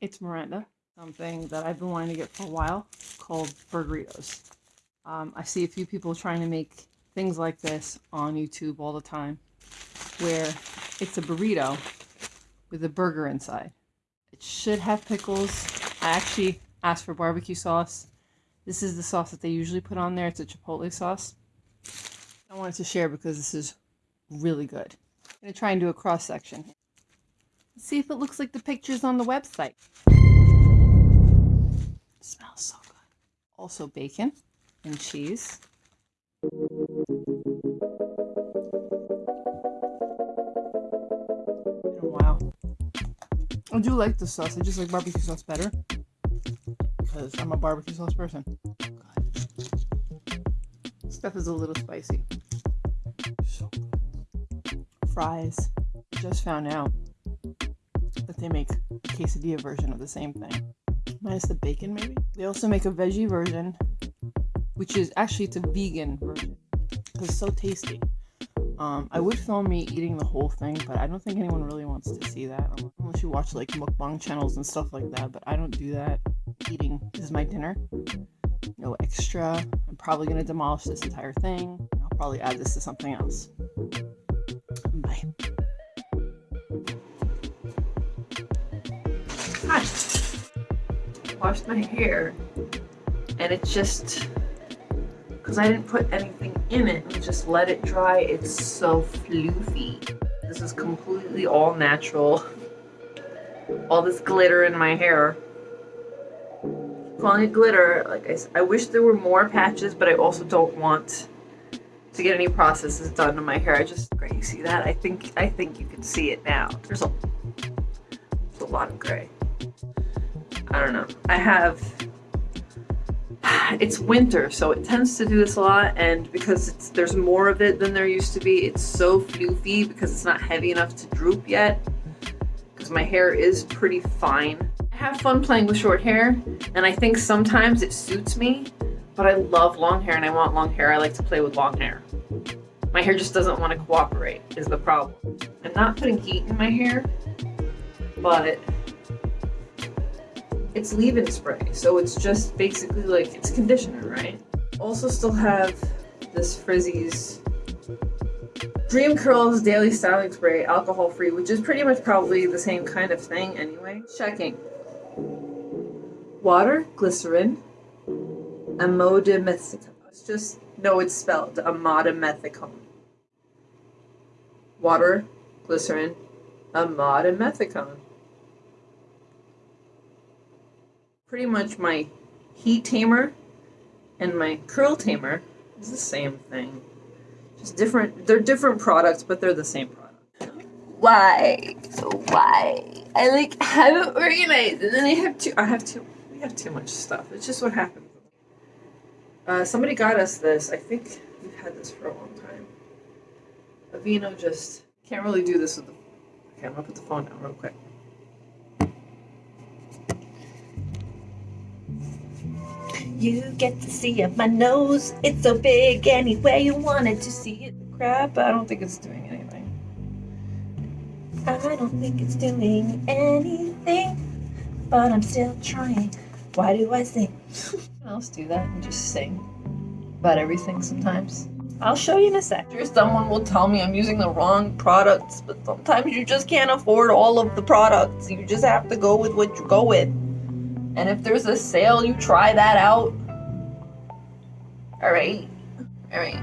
It's Miranda, something that I've been wanting to get for a while called burritos. Um, I see a few people trying to make things like this on YouTube all the time, where it's a burrito with a burger inside. It should have pickles. I actually asked for barbecue sauce. This is the sauce that they usually put on there. It's a chipotle sauce. I wanted to share because this is really good. I'm going to try and do a cross section. See if it looks like the pictures on the website. It smells so good. Also bacon and cheese. Wow. I do like the sauce. I just like barbecue sauce better. Because I'm a barbecue sauce person. God. Stuff is a little spicy. So. Fries. Just found out they make a quesadilla version of the same thing. Minus the bacon, maybe? They also make a veggie version, which is actually it's a vegan version. It's so tasty. Um, I would film me eating the whole thing, but I don't think anyone really wants to see that. Unless you watch like mukbang channels and stuff like that, but I don't do that. Eating is my dinner. No extra. I'm probably going to demolish this entire thing. I'll probably add this to something else. Bye. Washed my hair and it just because I didn't put anything in it and just let it dry. It's so floofy. This is completely all natural. All this glitter in my hair. Calling it glitter like I, I wish there were more patches but I also don't want to get any processes done to my hair. I just gray you see that? I think I think you can see it now. There's a, there's a lot of gray I don't know I have it's winter, so it tends to do this a lot, and because there's more of it than there used to be, it's so floofy because it's not heavy enough to droop yet, because my hair is pretty fine. I have fun playing with short hair, and I think sometimes it suits me, but I love long hair and I want long hair. I like to play with long hair. My hair just doesn't want to cooperate, is the problem. I'm not putting heat in my hair, but it's leave-in spray, so it's just basically like, it's conditioner, right? Also still have this Frizz-Ease Dream Curls Daily Styling Spray, alcohol-free, which is pretty much probably the same kind of thing anyway. Checking. Water, glycerin, amodimethicone. It's just, no, it's spelled amodimethicone. Water, glycerin, amodimethicone. Pretty much my heat tamer and my curl tamer is the same thing. Just different, they're different products, but they're the same product. Why? So why? I like have it organized and then I have too, I have too, we have too much stuff. It's just what happens. Uh, somebody got us this. I think we've had this for a long time. Aveeno just can't really do this with the, okay, I'm gonna put the phone down real quick. You get to see up my nose. It's so big anywhere you wanted to see it. Crap, I don't think it's doing anything. I don't think it's doing anything, but I'm still trying. Why do I sing? else do that and just sing about everything sometimes. I'll show you in a sec. Sure, someone will tell me I'm using the wrong products, but sometimes you just can't afford all of the products. You just have to go with what you go with. And if there's a sale, you try that out. Alright. Alright.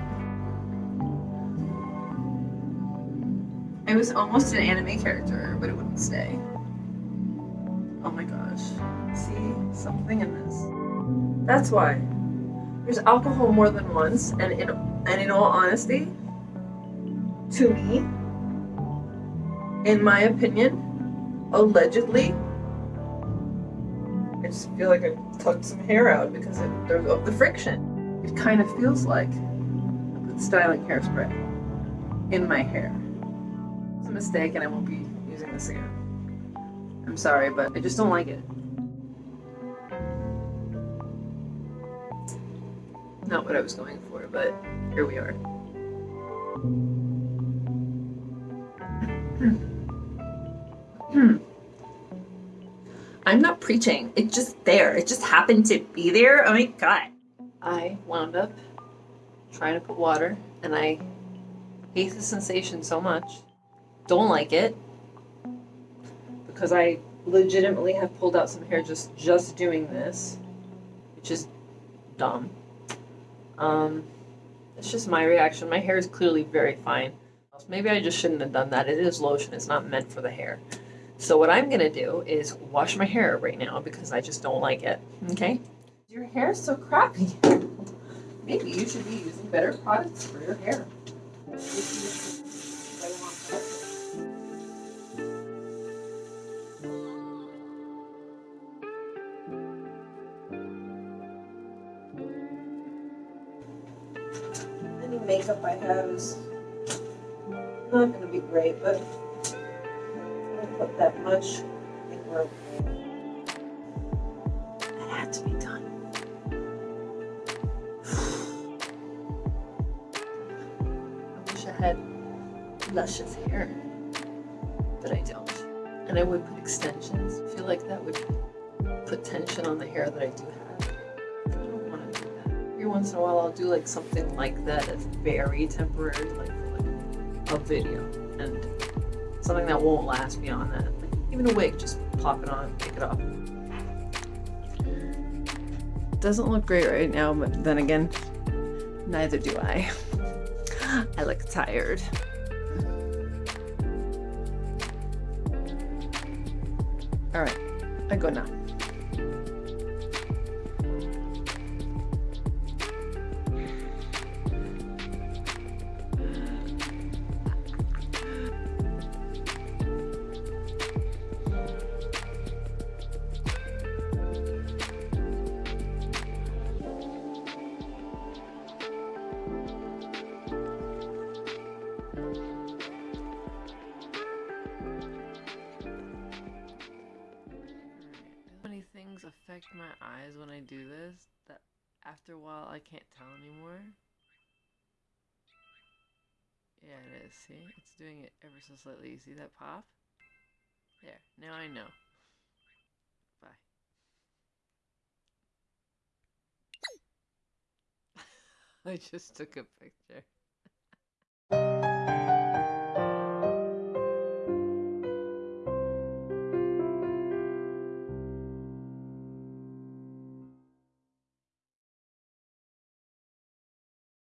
I was almost an anime character, but it wouldn't stay. Oh my gosh. See? Something in this. That's why. There's alcohol more than once, and in, and in all honesty, to me, in my opinion, allegedly, I just feel like I tucked some hair out because it, of the friction. It kind of feels like styling hairspray in my hair. It's a mistake and I won't be using this again. I'm sorry, but I just don't like it. Not what I was going for, but here we are. Hmm. I'm not preaching. It's just there. It just happened to be there. Oh my god. I wound up trying to put water, and I hate the sensation so much. Don't like it because I legitimately have pulled out some hair just just doing this, which is dumb. Um, it's just my reaction. My hair is clearly very fine. Maybe I just shouldn't have done that. It is lotion. It's not meant for the hair. So what I'm gonna do is wash my hair right now because I just don't like it. Okay? Your hair is so crappy. Maybe you should be using better products for your hair. Any makeup I have is not gonna be great, but put that much. I think we're that had to be done. I wish I had luscious hair, but I don't. And I would put extensions. I feel like that would put tension on the hair that I do have. I don't want to do that. Every once in a while, I'll do like something like that that's very temporary, like like a video, and something that won't last beyond that. Even a wig, just pop it on, take it off. Doesn't look great right now, but then again, neither do I. I look tired. Alright, I go now. After a while I can't tell anymore. Yeah, it is. See? It's doing it ever so slightly. You see that pop? There. Now I know. Bye. I just took a picture.